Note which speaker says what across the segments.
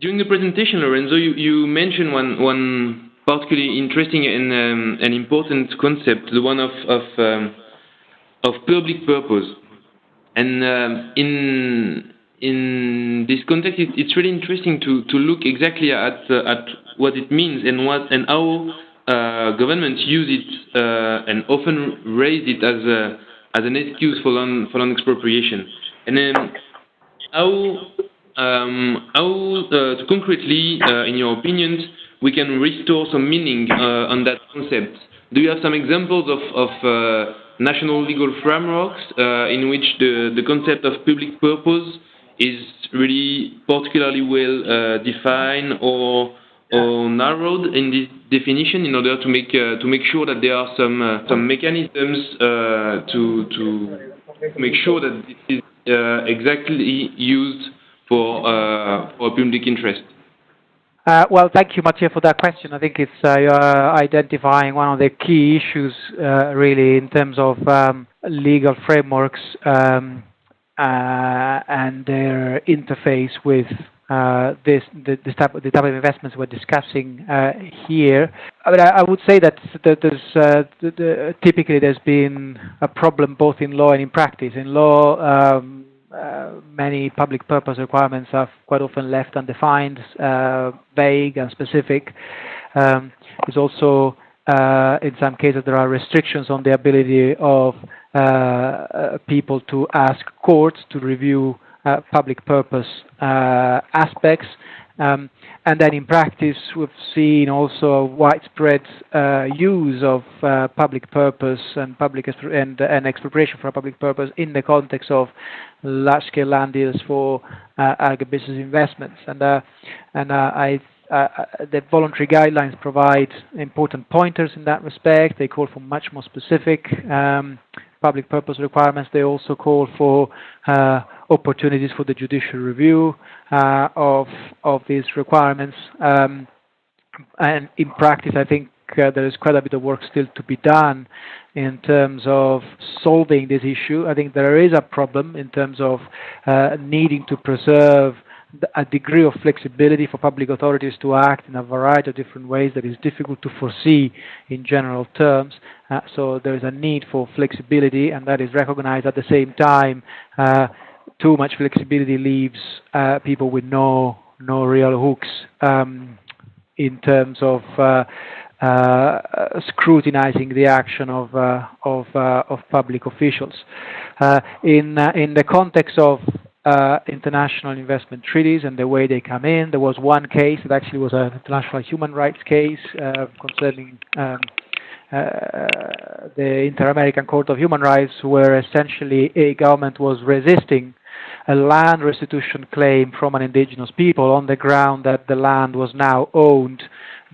Speaker 1: During the presentation, Lorenzo, you, you mentioned one, one particularly interesting and, um, an important concept, the one of, of, um, of public purpose. And um, in, in this context, it, it's really interesting to, to look exactly at, uh, at what it means and, what, and how uh, governments use it uh, and often raise it as, a, as an excuse for for expropriation. And then how um, Um, how uh, concretely, uh, in your opinions, we can restore some meaning uh, on that concept? Do you have some examples of, of uh, national legal frameworks uh, in which the, the concept of public purpose is really particularly well uh, defined or or narrowed in this definition in order to make to make sure that there are some some mechanisms to to make sure that it is exactly used for, uh, public interest?
Speaker 2: Uh, well, thank you, Mathieu, for that question. I think it's uh, identifying one of the key issues, uh, really, in terms of um, legal frameworks um, uh, and their interface with uh, this, the, type, of investments we're discussing here. I, would say that, typically there's been a problem both in law and in practice. In law, um, uh, many public purpose requirements are quite often left undefined, uh, vague and specific. Um, there's also, uh, in some cases, there are restrictions on the ability of uh, uh, people to ask courts to review public purpose aspects. Um, and then in practice, we've seen also widespread uh, use of uh, public purpose and public and, and expropriation for public purpose in the context of large-scale land deals for uh, agribusiness investments. And uh, and uh, I uh, the voluntary guidelines provide important pointers in that respect. They call for much more specific um, public purpose requirements. They also call for uh, opportunities for the judicial review uh, of of these requirements. Um, and in practice, I think uh, there is quite a bit of work still to be done in terms of solving this issue. I think there is a problem in terms of uh, needing to preserve a degree of flexibility for public authorities to act in a variety of different ways that is difficult to foresee in general terms. Uh, so there is a need for flexibility, and that is recognized at the same time. Uh, too much flexibility leaves uh, people with no no real hooks um, in terms of uh, uh, scrutinizing the action of uh, of of public officials. in in the context of uh, international investment treaties and the way they come in. There was one case that actually was an international human rights case uh, concerning um, uh, the Inter-American Court of Human Rights, where essentially a government was resisting a land restitution claim from an indigenous people on the ground that the land was now owned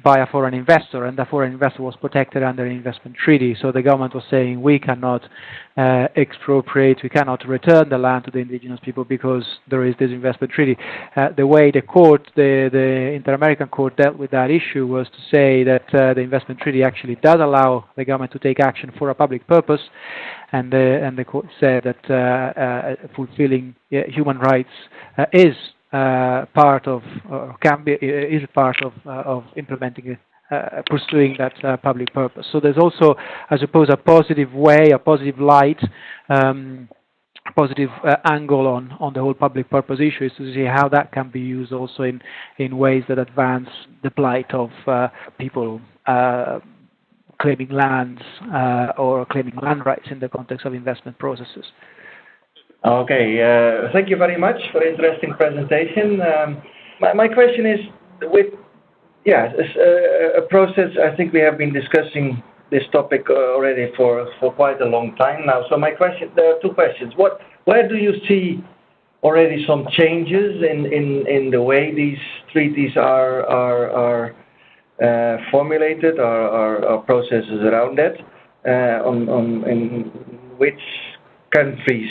Speaker 2: by a foreign investor, and the foreign investor was protected under an investment treaty. So the government was saying we cannot uh, expropriate, we cannot return the land to the indigenous people because there is this investment treaty. Uh, the way the court, the, the Inter-American Court dealt with that issue was to say that uh, the investment treaty actually does allow the government to take action for a public purpose, and the, and the court said that uh, uh, fulfilling human rights uh, is uh, part of, or can be, is part of, uh, of implementing uh, pursuing that uh, public purpose. So there's also, I suppose, a positive way, a positive light, um, a positive uh, angle on, on the whole public purpose issue is to see how that can be used also in, in ways that advance the plight of uh, people claiming lands or claiming land rights in the context of investment processes.
Speaker 3: Okay. Uh, thank you very much for interesting presentation. Um, my question is with, uh, a process, I think we have been discussing this topic uh, already for quite a long time now. So my question, there are two questions. What where do you see already some changes in the way these treaties are are formulated or processes around that? In which countries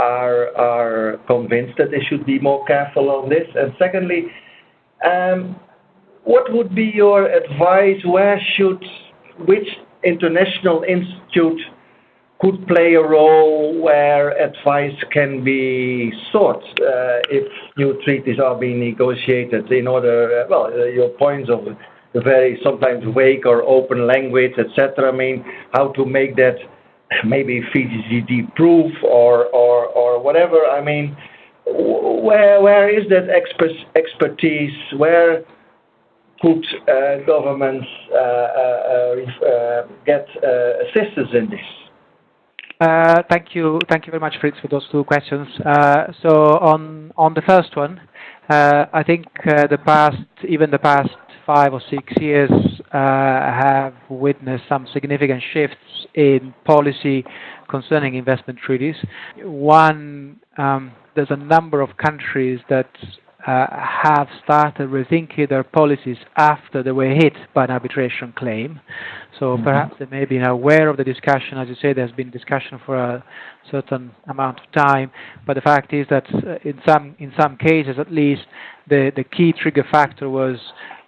Speaker 3: are convinced that they should be more careful on this? And secondly, um, what would be your advice? Where should which international institute could play a role where advice can be sought uh, if new treaties are being negotiated in order, uh, well, uh, your points of very sometimes vague or open language, etc. I mean, how to make that maybe VGGT proof or, or, or whatever. I mean, where, where is that expert, expertise? Where could uh, governments uh, uh, uh, uh get uh, assistance in this?
Speaker 2: Thank you. Thank you very much, Fritz, for those two questions. So on on the first one, I think the past, even the past five or six years, have witnessed some significant shifts in policy concerning investment treaties. One, um, there's a number of countries that have started rethinking their policies after they were hit by an arbitration claim. So mm-hmm. perhaps they may be aware of the discussion. As you say, there's been discussion for a certain amount of time, but the fact is that uh, in some in some cases, at least, the the key trigger factor was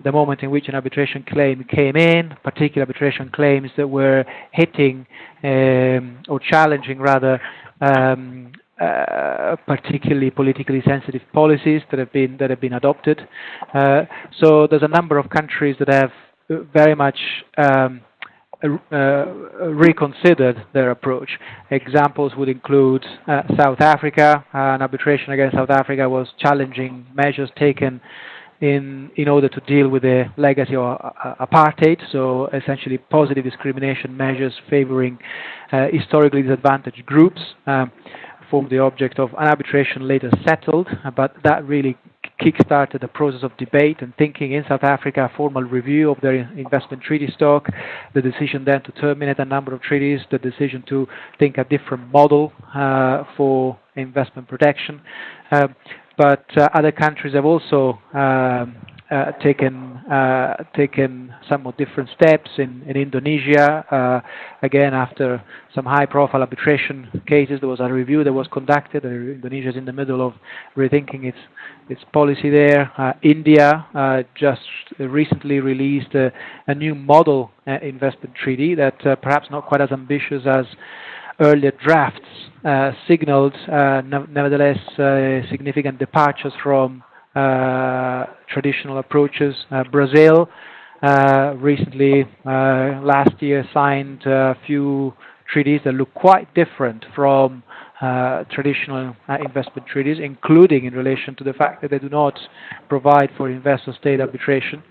Speaker 2: the moment in which an arbitration claim came in, particular arbitration claims that were hitting um, or challenging rather um, uh, particularly politically sensitive policies that have been that have been adopted. Uh, so there's a number of countries that have very much um, uh, reconsidered their approach. Examples would include uh, South Africa. an arbitration against South Africa was challenging measures taken in in order to deal with the legacy of uh, apartheid. So essentially, positive discrimination measures favoring historically disadvantaged groups. Um, formed the object of an arbitration later settled, but that really kick-started a process of debate and thinking in South Africa, a formal review of their investment treaty stock, the decision then to terminate a number of treaties, the decision to think a different model uh, for investment protection. Uh, but uh, other countries have also um, taken uh, taken somewhat different steps in, in Indonesia. Uh, again, after some high-profile arbitration cases, there was a review that was conducted. Indonesia is in the middle of rethinking its its policy there. India just recently released a, new model investment treaty that perhaps not quite as ambitious as earlier drafts uh, signaled, uh, nevertheless, uh, significant departures from uh, traditional approaches. Uh, Brazil uh, recently, last year, signed a few treaties that look quite different from uh, traditional uh, investment treaties, including in relation to the fact that they do not provide for investor-state arbitration.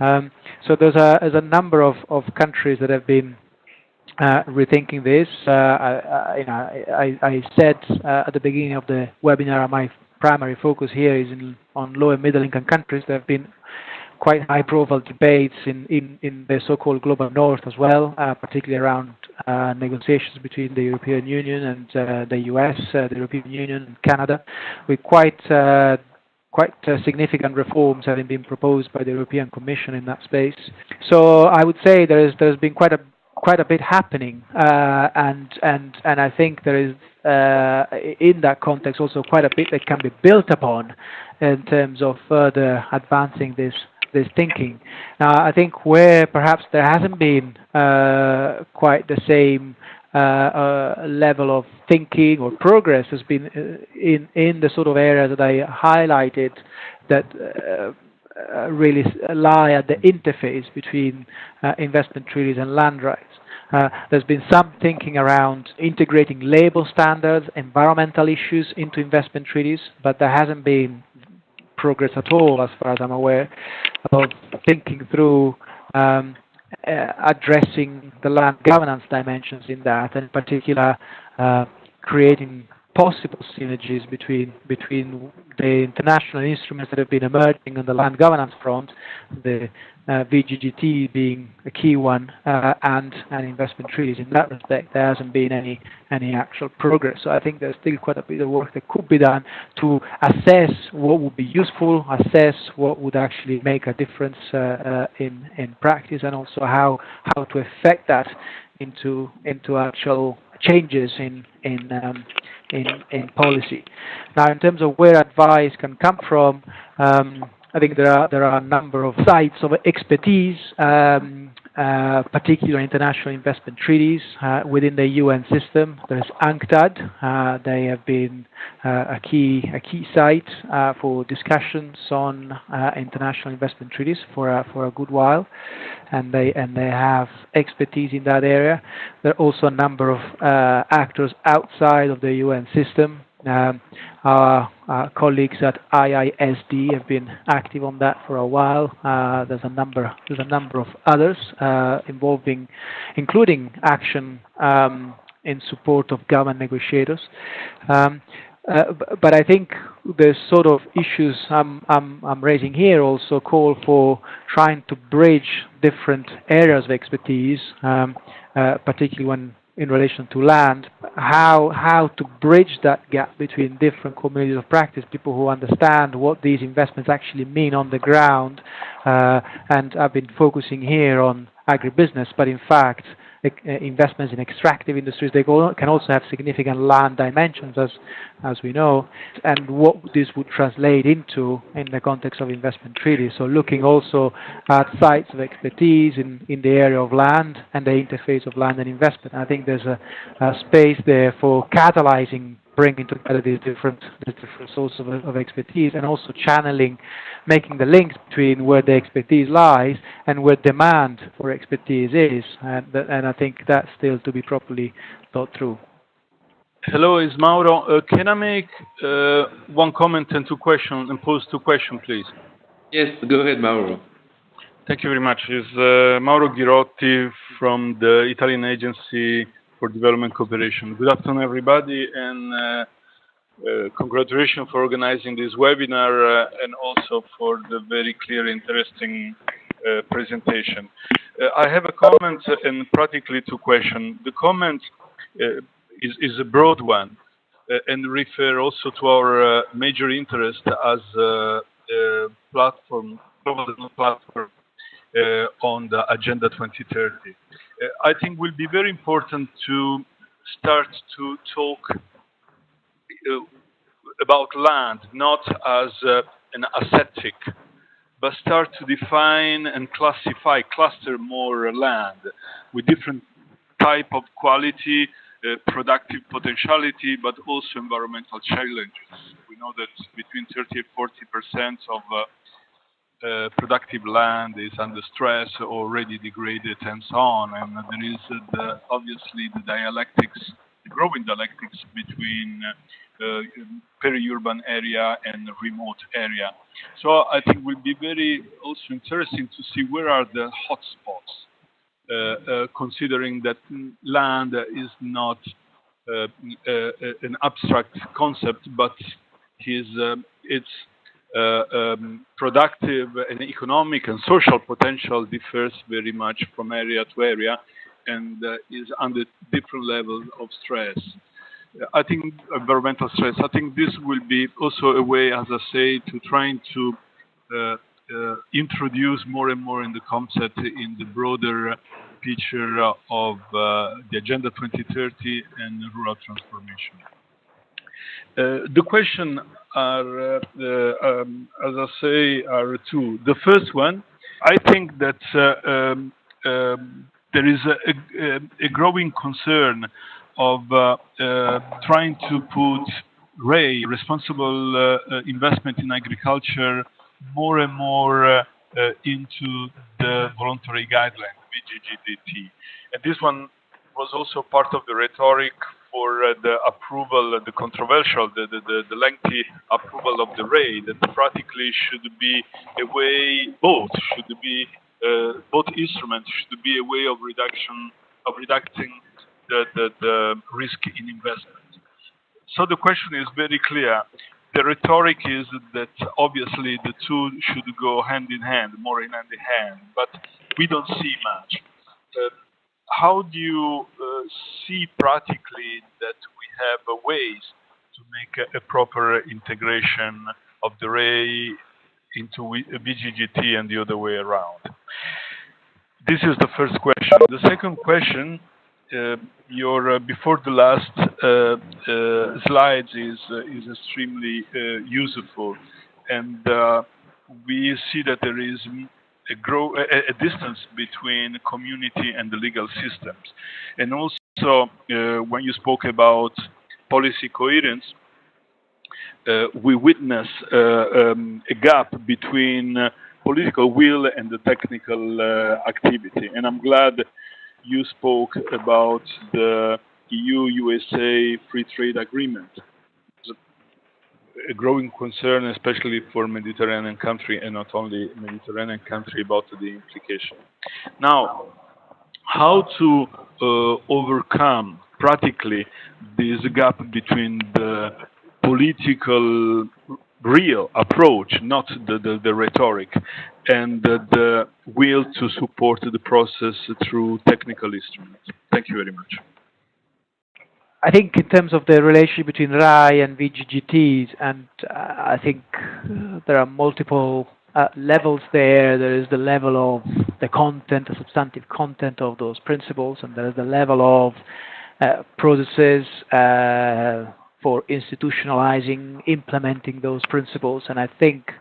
Speaker 2: Um, so there's a, number of, countries that have been uh, rethinking this. I said at the beginning of the webinar my primary focus here is in, on low and middle income countries. There have been quite high profile debates in, in, in the so-called global north as well, uh, particularly around uh, negotiations between the European Union and uh, the US, uh, the European Union and Canada, with quite uh, quite uh, significant reforms having been proposed by the European Commission in that space. So I would say there is there's been quite a quite a bit happening, and and and I think there is uh, in that context also quite a bit that can be built upon in terms of further advancing this this thinking. Now, I think where perhaps there hasn't been uh, quite the same uh, uh, level of thinking or progress has been uh, in in the sort of areas that I highlighted that. Uh, really lie at the interface between investment treaties and land rights. Uh, there's been some thinking around integrating labor standards, environmental issues into investment treaties, but there hasn't been progress at all, as far as I'm aware, of thinking through um, uh, addressing the land governance dimensions in that, and in particular, uh, creating possible synergies between between the international instruments that have been emerging on the land governance front, the uh, VGGT being a key one, uh, and and investment treaties. In that respect, there hasn't been any any actual progress. So I think there's still quite a bit of work that could be done to assess what would be useful, assess what would actually make a difference uh, uh in in practice, and also how how to affect that into into actual changes in in um, in in policy. Now, in terms of where advice can come from, um, I think there are there are a number of sites of expertise. Um, uh, particular international investment treaties uh, within the UN system. There is UNCTAD. Uh, they have been uh, a key a key site uh, for discussions on uh, international investment treaties for a, for a good while, and they and they have expertise in that area. There are also a number of actors outside of the UN system our, our, colleagues at IISD have been active on that for a while. Uh, there's a number there's a number of others uh, involving, including action um, in support of government negotiators. Um, uh, but I think the sort of issues I'm, raising here also call for trying to bridge different areas of expertise, um, particularly when in relation to land, how how to bridge that gap between different communities of practice, people who understand what these investments actually mean on the ground, uh, and I've been focusing here on agribusiness, but in fact Uh, investments in extractive industries, they can also have significant land dimensions, as as we know, and what this would translate into in the context of investment treaties. So looking also at sites of expertise in, in the area of land and the interface of land and investment. I think there's a, a space there for catalyzing bringing together these different these different sources of, of, expertise and also channeling, making the links between where the expertise lies and where demand for expertise is. And, and I think that's still to be properly thought through.
Speaker 4: Hello, it's Mauro. Uh, can I make uh, one comment and two questions and pose two questions, please?
Speaker 1: Yes, go ahead, Mauro.
Speaker 4: Thank you very much. It's uh, Mauro Girotti from the Italian Agency for Development Cooperation. Good afternoon, everybody, and uh, uh, congratulations for organizing this webinar uh, and also for the very clear, interesting uh, presentation. Uh, I have a comment and practically two questions. The comment uh, is, is, a broad one and refer also to our major interest as a platform, global platform on the Agenda 2030. I think will be very important to start to talk uh, about land not as uh, an ascetic, but start to define and classify, cluster more land with different type of quality, uh, productive potentiality, but also environmental challenges. We know that between 30 and 40 percent of uh, uh, productive land is under stress, already degraded, and so on. And there is uh, the, obviously the dialectics, the growing dialectics between uh, peri-urban area and remote area. So I think will be very also interesting to see where are the hotspots, uh, uh, considering that land is not uh, an abstract concept, but is it's uh, um, productive and economic and social potential differs very much from area to area and uh, is under different levels of stress. I think environmental stress, I think this will be also a way, as I say, to trying to uh, uh, introduce more and more in the concept in the broader picture of uh, the Agenda 2030 and rural transformation. Uh, the question are, uh, uh, um, as I say, are two. The first one, I think that um, um, there is a, growing concern of trying to put RAI, responsible investment in agriculture, more and more into the voluntary guideline, VGGDT. And this one was also part of the rhetoric for uh, the approval, the controversial, the, the, the, lengthy approval of the RAI that practically should be a way, both should be, uh, both instruments should be a way of reduction, of reducing the, the, the risk in investment. So the question is very clear. The rhetoric is that obviously the two should go hand in hand, more in hand in hand, but we don't see much. Uh, how do you uh, see practically that we have uh, ways to make a, proper integration of the RAI into VGGT and the other way around? This is the first question. The second question, uh, your uh, before the last uh, uh, slides is is extremely useful, and we see that there is a, grow, a, a, distance between community and the legal systems. And also, uh, when you spoke about policy coherence, uh, we witness uh, um, a gap between uh, political will and the technical uh, activity. And I'm glad you spoke about the EU-USA free trade agreement a growing concern, especially for Mediterranean country and not only Mediterranean country, about the implication. Now, how to uh, overcome practically this gap between the political real approach, not the, the, the rhetoric, and the, the will to support the process through technical instruments. Thank you very much.
Speaker 2: I think in terms of the relationship between RAI and VGGTs, and uh, I think uh, there are multiple uh, levels there. There is the level of the content, the substantive content of those principles, and there is the level of uh, processes uh, for institutionalizing, implementing those principles. And I think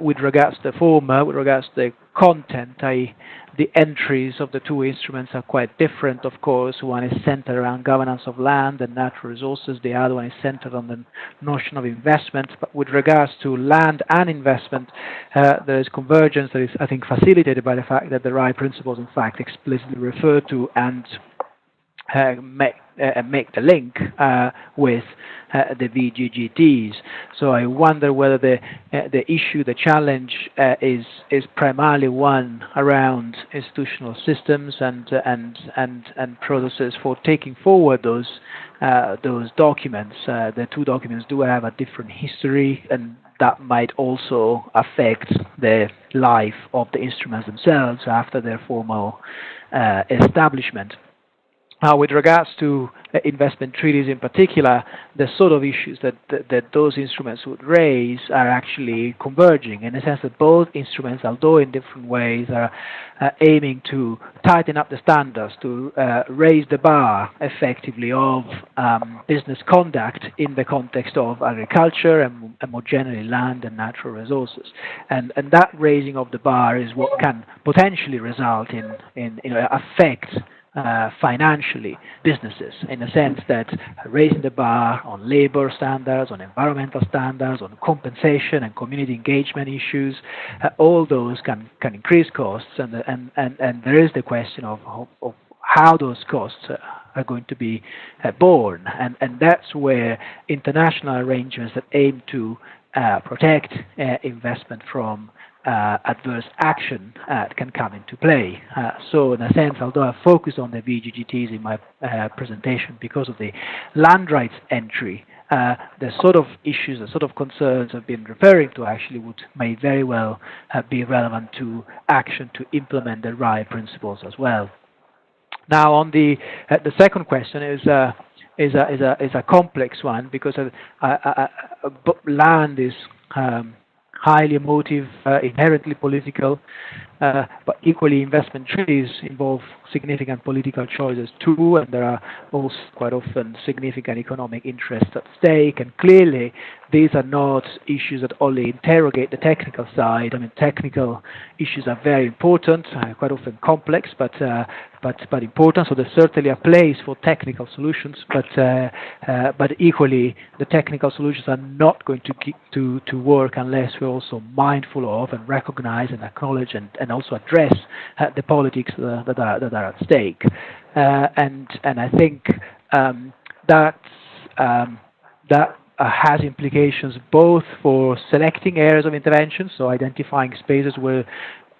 Speaker 2: with regards to the former, with regards to the content, I, the entries of the two instruments are quite different, of course. One is centered around governance of land and natural resources. The other one is centered on the notion of investment. But with regards to land and investment, uh, there is convergence that is, I think, facilitated by the fact that the RAI principles, in fact, explicitly refer to and uh, make, uh, make the link uh, with uh, the VGGTs. So I wonder whether the uh, the issue, the challenge, uh, is is primarily one around institutional systems and and and and processes for taking forward those those documents. the two documents do have a different history and that might also affect the life of the instruments themselves after their formal uh, establishment. Uh, with regards to investment treaties in particular, the sort of issues that, that, that, those instruments would raise are actually converging in the sense that both instruments, although in different ways, are uh, aiming to tighten up the standards, to uh, raise the bar effectively of um, business conduct in the context of agriculture and, and, more generally land and natural resources. And, and that raising of the bar is what can potentially result in, in you know, affect uh, financially businesses in the sense that raising the bar on labor standards, on environmental standards, on compensation and community engagement issues, uh, all those can, can increase costs. And, and, and, and there is the question of, of, of how those costs uh, are going to be uh, borne. And, and that's where international arrangements that aim to uh, protect uh, investment from uh, adverse action uh, can come into play. Uh, so in a sense, although I focus on the VGGTs in my uh, presentation because of the land rights entry, uh, the sort of issues, the sort of concerns I've been referring to actually would may very well uh, be relevant to action to implement the RAI principles as well. Now on the, the second question is is a, is a, is a complex one because land is um, highly emotive, uh, inherently political, uh, but equally investment treaties involve significant political choices too, and there are also quite often significant economic interests at stake. And clearly, these are not issues that only interrogate the technical side. I mean, technical issues are very important, uh, quite often complex, but uh, but but important. So there's certainly a place for technical solutions, but uh, uh, but equally, the technical solutions are not going to to to work unless we're also mindful of and recognize and acknowledge and, and also address uh, the politics that are that are at stake. Uh, and and I think um, that um, that uh, has implications both for selecting areas of intervention, so identifying spaces where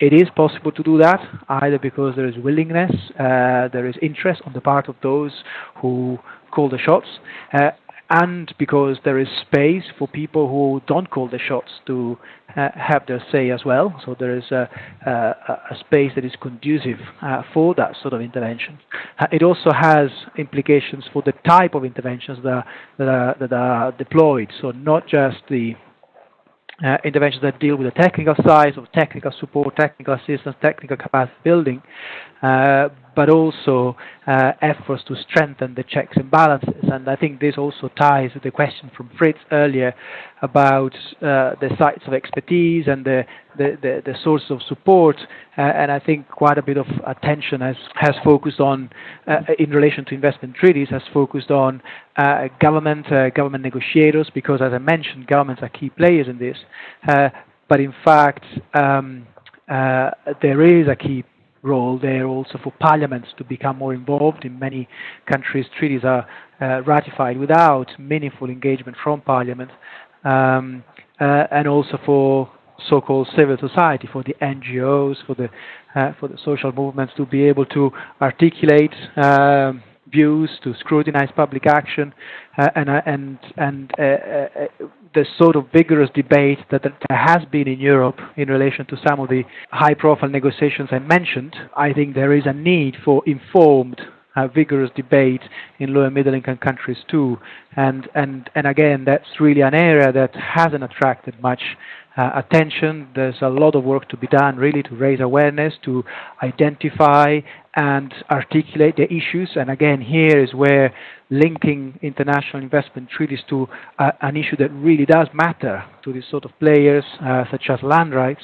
Speaker 2: it is possible to do that, either because there is willingness, uh, there is interest on the part of those who call the shots, uh, and because there is space for people who don't call the shots to uh, have their say as well. So there is a, a, a space that is conducive uh, for that sort of intervention. Uh, it also has implications for the type of interventions that are, that are, that are deployed. So not just the uh, interventions that deal with the technical side of technical support, technical assistance, technical capacity building, uh, but also uh, efforts to strengthen the checks and balances. And I think this also ties with the question from Fritz earlier about uh, the sites of expertise and the, the, the, the source of support. Uh, and I think quite a bit of attention has, has focused on, uh, in relation to investment treaties, has focused on uh, government, uh, government negotiators, because as I mentioned, governments are key players in this. but in fact, um, there is a key role there also for parliaments to become more involved. In many countries, treaties are uh, ratified without meaningful engagement from parliament, um, uh, and also for so-called civil society, for the NGOs, for the uh, for the social movements to be able to articulate um, views, to scrutinize public action, uh, and uh, and and uh, the sort of vigorous debate that there has been in Europe in relation to some of the high profile negotiations I mentioned, I think there is a need for informed uh, vigorous debate in low and middle income countries too. And, and, and again, that's really an area that hasn't attracted much uh, attention. There's a lot of work to be done really to raise awareness, to identify and articulate the issues. And again, here is where linking international investment treaties to uh, an issue that really does matter to these sort of players, uh, such as land rights,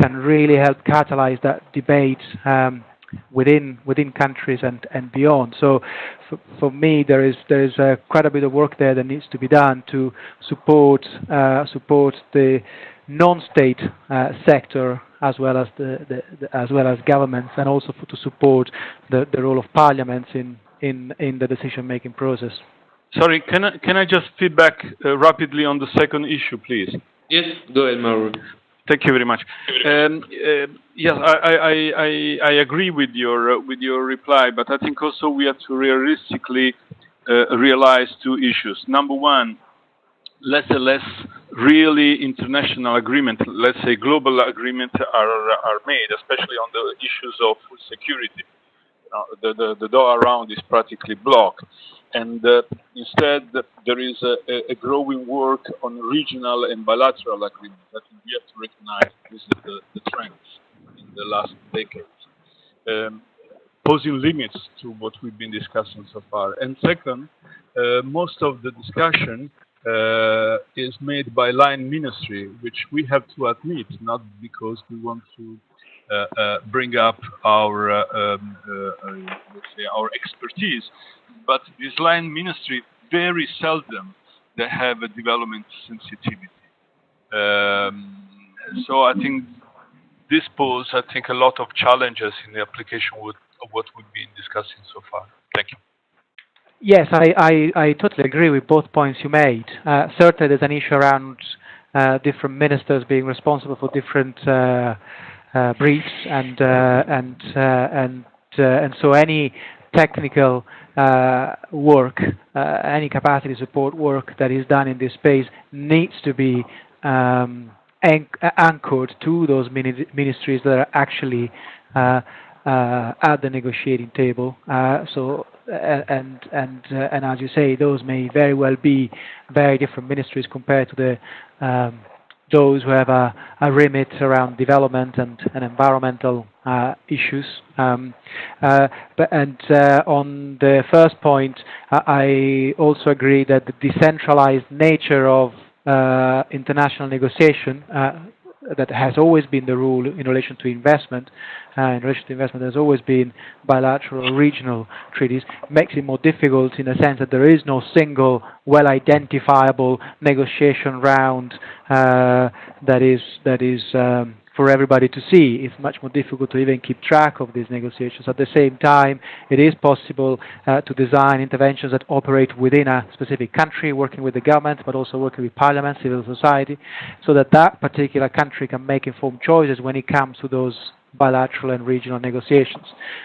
Speaker 2: can really help catalyze that debate um, within within countries and and beyond. So, for, for me, there is there is uh, quite a bit of work there that needs to be done to support uh, support the non-state uh, sector as well as the, the, the, as well as governments, and also for, to support the, the role of parliaments in in in the decision-making process.
Speaker 4: Sorry, can I can I just feedback uh, rapidly on the second issue, please?
Speaker 1: Yes, go ahead, Mauro.
Speaker 4: Thank you very much. Um, uh, yes, I, I, I, I, agree with your uh, with your reply, but I think also we have to realistically uh, realize two issues. Number one, less and less really international agreement, let's say global agreement, are are made, especially on the issues of food security. Uh, the, the, the Doha Round is practically blocked. And uh, instead, there is a, a, growing work on regional and bilateral agreements. that we have to recognize this is the, the trends in the last decades, um, posing limits to what we've been discussing so far. And second, uh, most of the discussion uh, is made by line ministry, which we have to admit, not because we want to uh, uh, bring up our um, let's say our expertise, but this line ministry very seldom they have a development sensitivity. Um, so I think this poses, I think, a lot of challenges in the application of what we've been discussing so far. Thank you.
Speaker 2: Yes, I, I, I totally agree with both points you made. Uh, certainly, there's an issue around uh, different ministers being responsible for different uh, uh, briefs and uh, and uh, and and so any technical work, any capacity support work that is done in this space needs to be um, anchored to those ministries that are actually at the negotiating table. Uh, so, and and and as you say, those may very well be very different ministries compared to the um, those who have a, a remit around development and, and environmental uh, issues. Um, uh, but, and uh, on the first point, I also agree that the decentralized nature of uh, international negotiation uh, that has always been the rule in relation to investment. Uh, in relation to investment, there's always been bilateral or regional treaties. Makes it more difficult in the sense that there is no single, well-identifiable negotiation round uh, that is that is um, for everybody to see. It's much more difficult to even keep track of these negotiations. At the same time, it is possible uh, to design interventions that operate within a specific country, working with the government, but also working with parliament, civil society, so that that particular country can make informed choices when it comes to those bilateral and regional negotiations.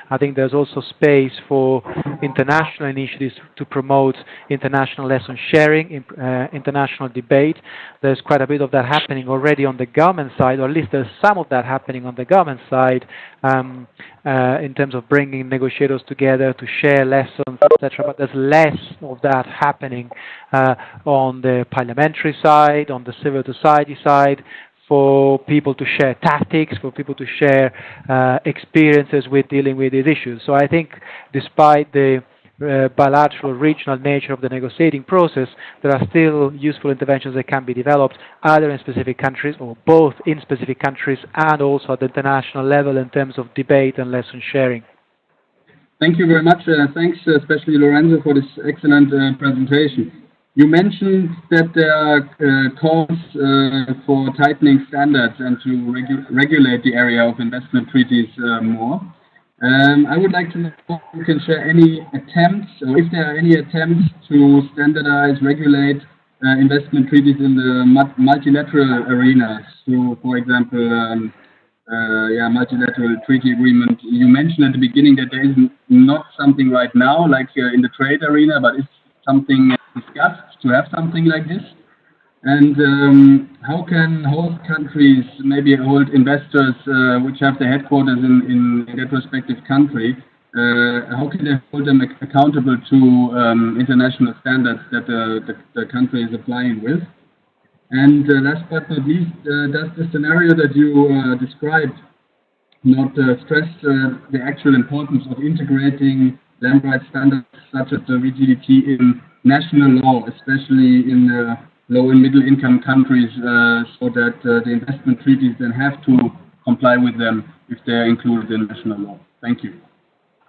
Speaker 2: I think there's also space for international initiatives to promote international lesson sharing, uh, international debate. There's quite a bit of that happening already on the government side, or at least there's some of that happening on the government side um, uh, in terms of bringing negotiators together to share lessons, etc. But there's less of that happening uh, on the parliamentary side, on the civil society side, for people to share tactics, for people to share uh, experiences with dealing with these issues. So I think despite the uh, bilateral regional nature of the negotiating process, there are still useful interventions that can be developed either in specific countries or both in specific countries and also at the international level in terms of debate and lesson sharing.
Speaker 5: Thank you very much. Uh, thanks, uh, especially Lorenzo, for this excellent uh, presentation. You mentioned that there are uh, calls uh, for tightening standards and to regu regulate the area of investment treaties more. Um, I would like to know if you can share any attempts, or if there are any attempts to standardize, regulate uh, investment treaties in the multilateral arena. So, for example, um, uh, yeah, multilateral treaty agreement. You mentioned at the beginning that there is not something right now, like uh, in the trade arena, but it's something discussed to have something like this? And um, how can host countries, maybe hold investors uh, which have their headquarters in, in, that respective country, uh, how can they hold them accountable to um, international standards that the, the, the, country is applying with? And uh, last but not least, uh, does the scenario that you uh, described not uh, stress the actual importance of integrating land rights standards such as the VGDT in national law, especially in low and middle income countries uh, so that uh, the investment treaties then have to comply with them if they're included in national law? Thank you.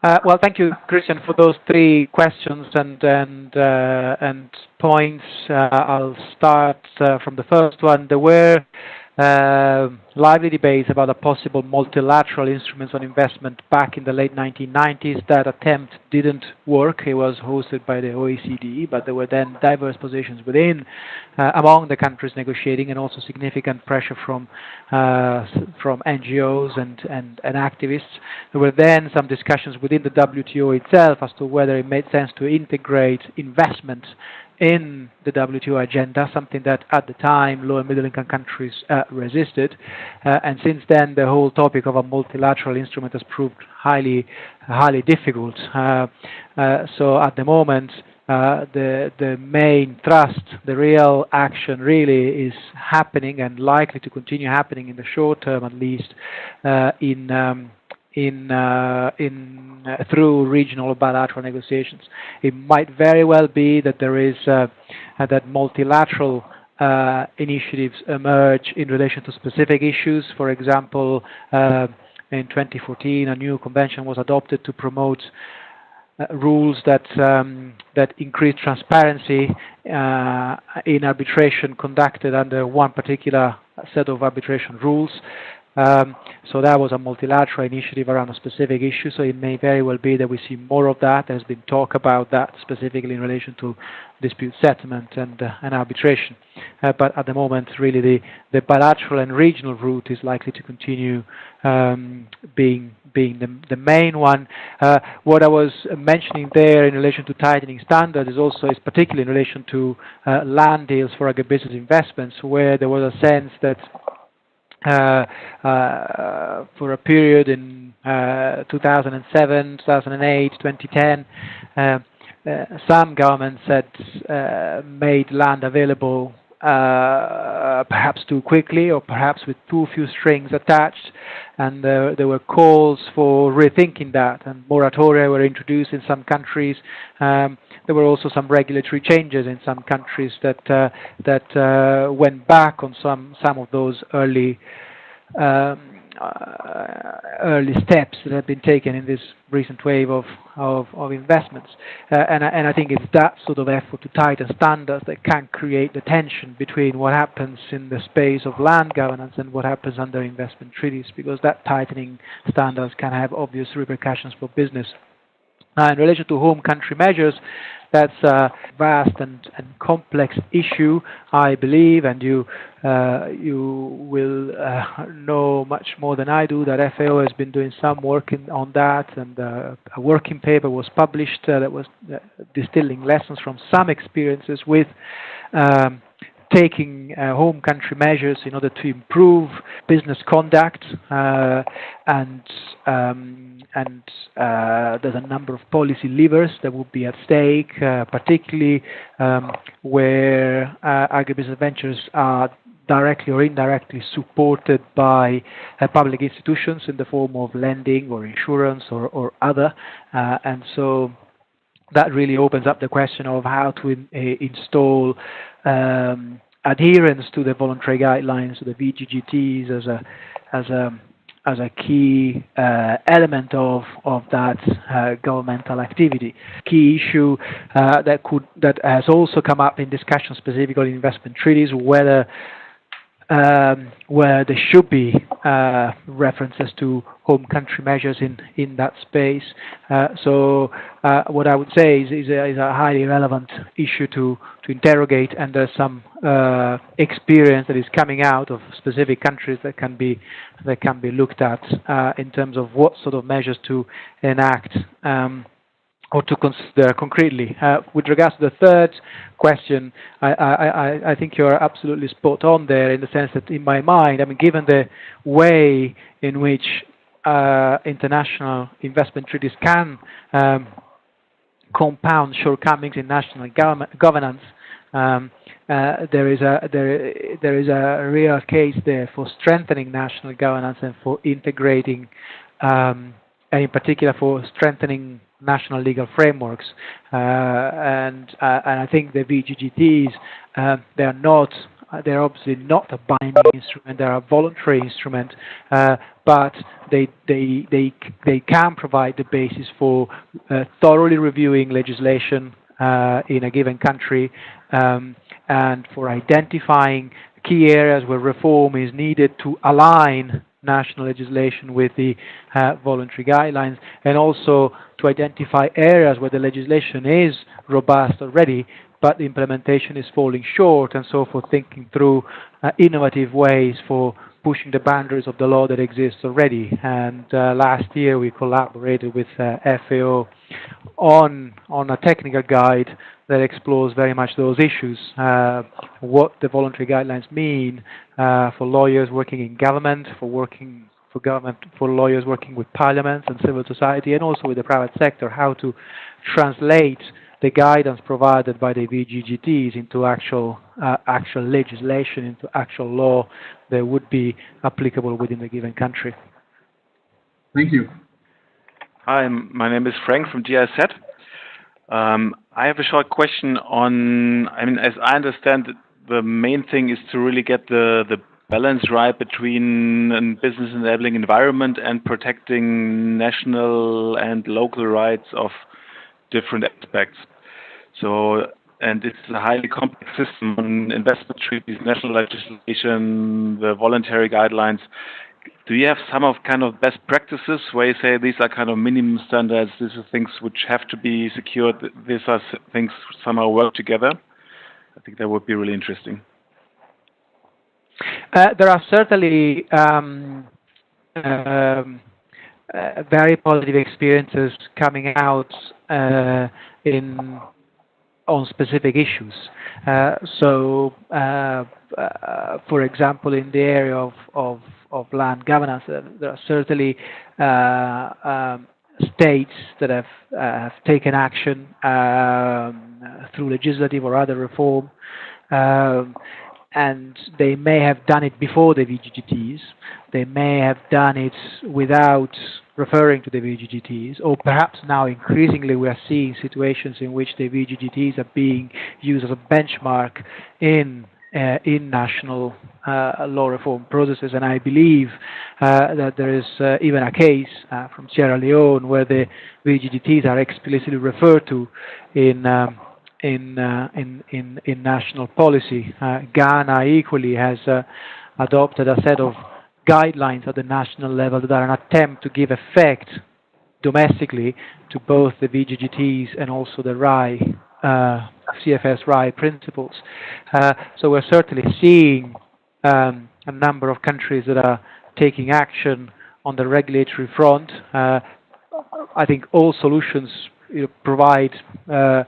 Speaker 2: Uh, well, thank you, Christian, for those three questions and and uh, and points. Uh, I'll start uh, from the first one. There were uh, lively debates about a possible multilateral instruments on investment back in the late 1990s. That attempt didn't work. It was hosted by the OECD, but there were then diverse positions within, uh, among the countries negotiating, and also significant pressure from uh, from NGOs and, and, and activists. There were then some discussions within the WTO itself as to whether it made sense to integrate investment in the WTO agenda, something that at the time low and middle income countries uh, resisted. Uh, and since then, the whole topic of a multilateral instrument has proved highly, highly difficult. Uh, uh so at the moment, uh, the the main thrust, the real action, really is happening and likely to continue happening in the short term, at least, uh, in um, through regional bilateral negotiations. It might very well be that there is uh, that multilateral uh, initiatives emerge in relation to specific issues. For example, uh, in 2014, a new convention was adopted to promote uh, rules that um, that increase transparency in arbitration conducted under one particular set of arbitration rules. Um, so that was a multilateral initiative around a specific issue, so it may very well be that we see more of that. There's been talk about that specifically in relation to dispute settlement and, uh, and arbitration. Uh, but at the moment, really the, the bilateral and regional route is likely to continue um, being being the, the main one. Uh, what I was mentioning there in relation to tightening standards is also is particularly in relation to uh, land deals for agribusiness investments, where there was a sense that for a period in uh, 2007, 2008, 2010. Uh, some governments had uh, made land available uh, perhaps too quickly or perhaps with too few strings attached and uh, there were calls for rethinking that and moratoria were introduced in some countries um, there were also some regulatory changes in some countries that uh, that uh, went back on some some of those early um, uh, early steps that have been taken in this recent wave of, of, of investments. Uh, and, and I think it's that sort of effort to tighten standards that can create the tension between what happens in the space of land governance and what happens under investment treaties, because that tightening standards can have obvious repercussions for business. Uh, in relation to home country measures, that's a vast and, and complex issue, I believe, and you uh, you will uh, know much more than I do that FAO has been doing some work in, on that, and uh, a working paper was published uh, that was uh, distilling lessons from some experiences with um, taking uh, home country measures in order to improve business conduct uh, and um, and uh, there's a number of policy levers that would be at stake, uh, particularly um, where uh, agribusiness ventures are directly or indirectly supported by uh, public institutions in the form of lending or insurance or, or other. Uh, and so that really opens up the question of how to in, uh, install um, adherence to the voluntary guidelines, of the VGGTs, as a as a as a key uh, element of of that uh, governmental activity. Key issue uh, that could that has also come up in discussion specifically in investment treaties whether um, where there should be uh, references to home country measures in, in that space. Uh, so uh, what I would say is, is, a, is a highly relevant issue to, to interrogate and there's some uh, experience that is coming out of specific countries that can be, that can be looked at uh, in terms of what sort of measures to enact um, or to consider concretely. Uh, with regards to the third question, I, I, I, think you're absolutely spot on there in the sense that in my mind, I mean, given the way in which uh, international investment treaties can um, compound shortcomings in national governance, um, uh, there is a there there is a real case there for strengthening national governance and for integrating, um, and in particular for strengthening national legal frameworks. Uh, and, uh, and I think the VGGTs, uh, they are not they're obviously not a binding instrument, they're a voluntary instrument, uh, but they, they, they, they can provide the basis for uh, thoroughly reviewing legislation uh, in a given country um, and for identifying key areas where reform is needed to align national legislation with the uh, voluntary guidelines and also to identify areas where the legislation is robust already but the implementation is falling short and so for thinking through uh, innovative ways for pushing the boundaries of the law that exists already. And uh, last year we collaborated with uh, FAO on on a technical guide that explores very much those issues, uh, what the voluntary guidelines mean uh, for lawyers working in government, for working for government, for lawyers working with parliaments and civil society, and also with the private sector, how to translate the guidance provided by the VGGTs into actual uh, actual legislation, into actual law that would be applicable within the given country.
Speaker 5: Thank you.
Speaker 6: Hi, my name is Frank from GIZ. Um, I have a short question on, I mean, as I understand it, the main thing is to really get the, the balance right between a business enabling environment and protecting national and local rights of different aspects. So, and it's a highly complex system on investment treaties, national legislation, the voluntary guidelines do you have some of kind of best practices where you say these are kind of minimum standards, these are things which have to be secured, these are things somehow work together? I think that would be really interesting.
Speaker 2: Uh, there are certainly um, um, uh, very positive experiences coming out uh, in on specific issues. Uh, so, uh, uh, for example, in the area of, of of land governance. There are certainly um, states that have, have taken action um, through legislative or other reform. Um, and they may have done it before the VGGTs. They may have done it without referring to the VGGTs, or perhaps now increasingly we are seeing situations in which the VGGTs are being used as a benchmark in uh, in national uh, law reform processes. And I believe uh, that there is even a case from Sierra Leone where the VGGTs are explicitly referred to in um, in, uh, in, in, in national policy. Uh, Ghana equally has uh, adopted a set of guidelines at the national level that are an attempt to give effect domestically to both the VGGTs and also the RAI uh, CFS RAI principles. Uh, so we're certainly seeing um, a number of countries that are taking action on the regulatory front. Uh, I think all solutions you know, provide uh,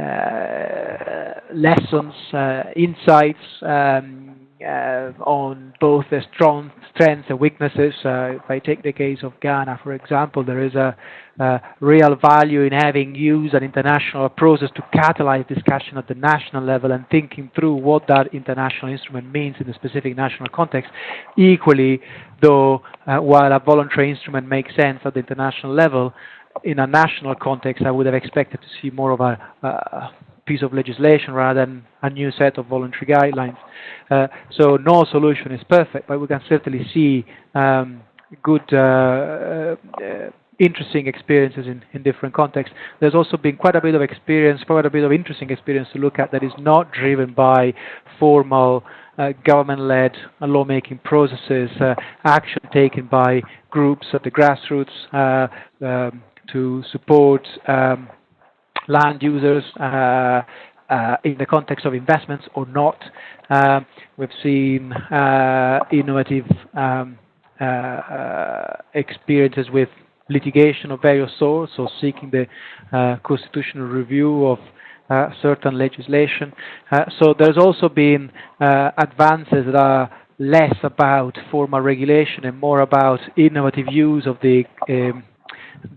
Speaker 2: uh, lessons, uh, insights, um, uh, on both the strong strengths and weaknesses. Uh, if I take the case of Ghana, for example, there is a, a, real value in having used an international process to catalyze discussion at the national level and thinking through what that international instrument means in the specific national context. Equally, though, uh, while a voluntary instrument makes sense at the international level, in a national context, I would have expected to see more of a, a piece of legislation rather than a new set of voluntary guidelines. Uh, so no solution is perfect, but we can certainly see um, good, uh, uh, interesting experiences in, in different contexts. There's also been quite a bit of experience, quite a bit of interesting experience to look at that is not driven by formal uh, government-led lawmaking processes, uh, action taken by groups at the grassroots uh, um, to support um, land users uh, uh, in the context of investments or not. Um, we've seen uh, innovative um, experiences with litigation of various sorts, or seeking the constitutional review of uh, certain legislation. Uh, so there's also been uh, advances that are less about formal regulation and more about innovative use of the um,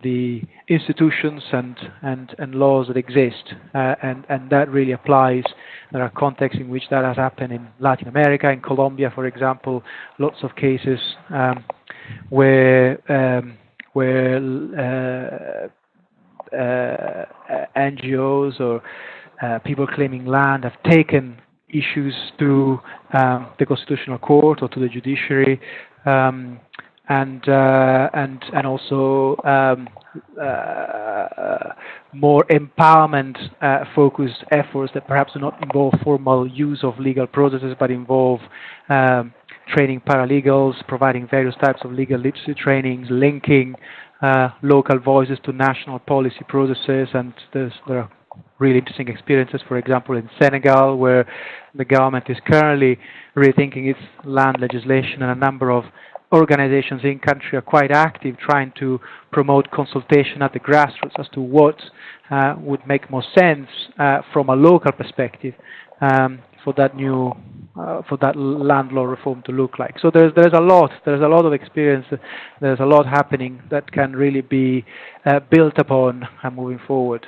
Speaker 2: the institutions and, and, and laws that exist. Uh, and, and that really applies. There are contexts in which that has happened in Latin America, in Colombia, for example, lots of cases um, where, um, where uh, uh, NGOs or uh, people claiming land have taken issues to um, the Constitutional Court or to the judiciary. And uh, and and also um, uh, more empowerment uh, focused efforts that perhaps do not involve formal use of legal processes but involve um, training paralegals, providing various types of legal literacy trainings, linking local voices to national policy processes, and there are really interesting experiences, for example, in Senegal, where the government is currently rethinking its land legislation and a number of organizations in country are quite active trying to promote consultation at the grassroots as to what uh, would make more sense uh, from a local perspective um, for that new uh, for that land law reform to look like. So there's there's a lot there's a lot of experience there's a lot happening that can really be uh, built upon uh, moving forward.